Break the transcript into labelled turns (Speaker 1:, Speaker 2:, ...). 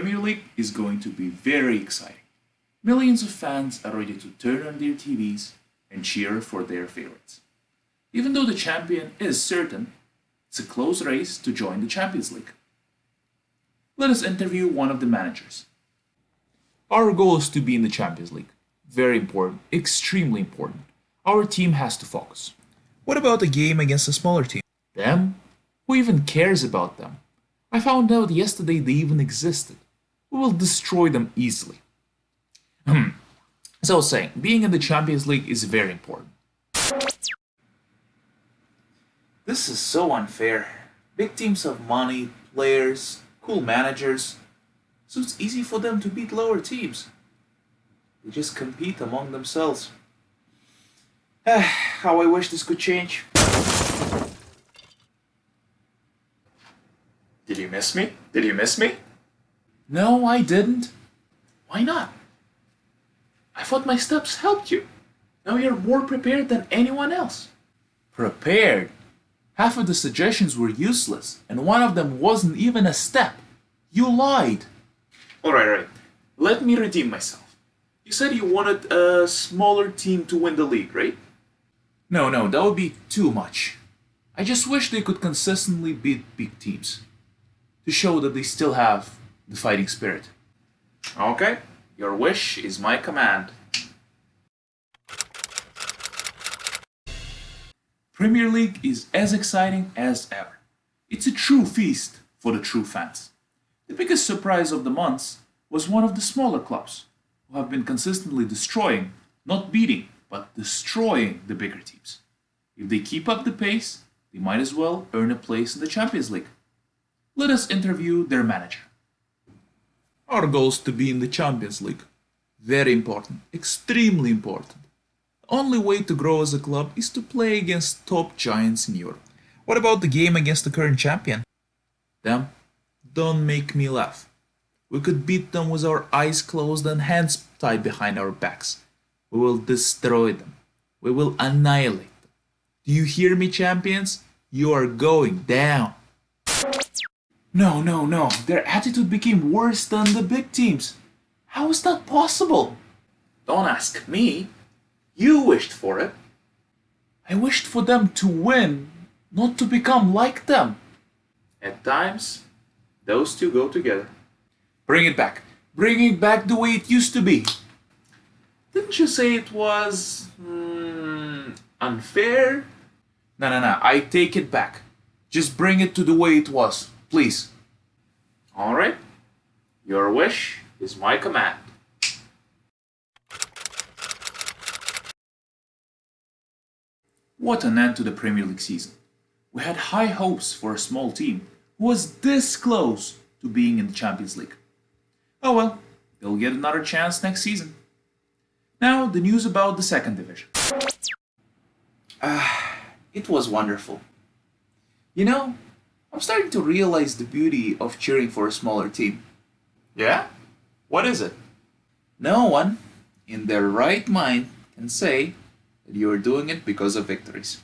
Speaker 1: Premier League is going to be very exciting. Millions of fans are ready to turn on their TVs and cheer for their favorites. Even though the champion is certain, it's a close race to join the Champions League. Let us interview one of the managers. Our goal is to be in the Champions League. Very important, extremely important. Our team has to focus.
Speaker 2: What about a game against a smaller team?
Speaker 1: Them? Who even cares about them? I found out yesterday they even existed. We will destroy them easily. Hmm. so saying, being in the Champions League is very important. This is so unfair. Big teams have money, players, cool managers, so it's easy for them to beat lower teams. They just compete among themselves. How I wish this could change.
Speaker 3: Did you miss me? Did you miss me?
Speaker 1: No, I didn't. Why not? I thought my steps helped you. Now you're more prepared than anyone else. Prepared? Half of the suggestions were useless, and one of them wasn't even a step. You lied. Alright, alright. Let me redeem myself. You said you wanted a smaller team to win the league, right? No, no, that would be too much. I just wish they could consistently beat big teams. To show that they still have the fighting spirit. Okay, your wish is my command. Premier League is as exciting as ever. It's a true feast for the true fans. The biggest surprise of the months was one of the smaller clubs, who have been consistently destroying, not beating, but destroying the bigger teams. If they keep up the pace, they might as well earn a place in the Champions League. Let us interview their manager. Our goal is to be in the Champions League. Very important, extremely important The only way to grow as a club is to play against top giants in Europe.
Speaker 2: What about the game against the current champion?
Speaker 1: Them? Don't make me laugh. We could beat them with our eyes closed and hands tied behind our backs. We will destroy them. We will annihilate them. Do you hear me, champions? You are going down. No, no, no. Their attitude became worse than the big teams. How is that possible? Don't ask me. You wished for it. I wished for them to win, not to become like them. At times, those two go together. Bring it back. Bring it back the way it used to be. Didn't you say it was... Mm, unfair? No, no, no. I take it back. Just bring it to the way it was, please. Alright. Your wish is my command. What an end to the Premier League season. We had high hopes for a small team who was this close to being in the Champions League. Oh well, they'll get another chance next season. Now, the news about the second division. Ah, it was wonderful. You know, I'm starting to realize the beauty of cheering for a smaller team. Yeah? What is it? No one, in their right mind, can say that you are doing it because of victories.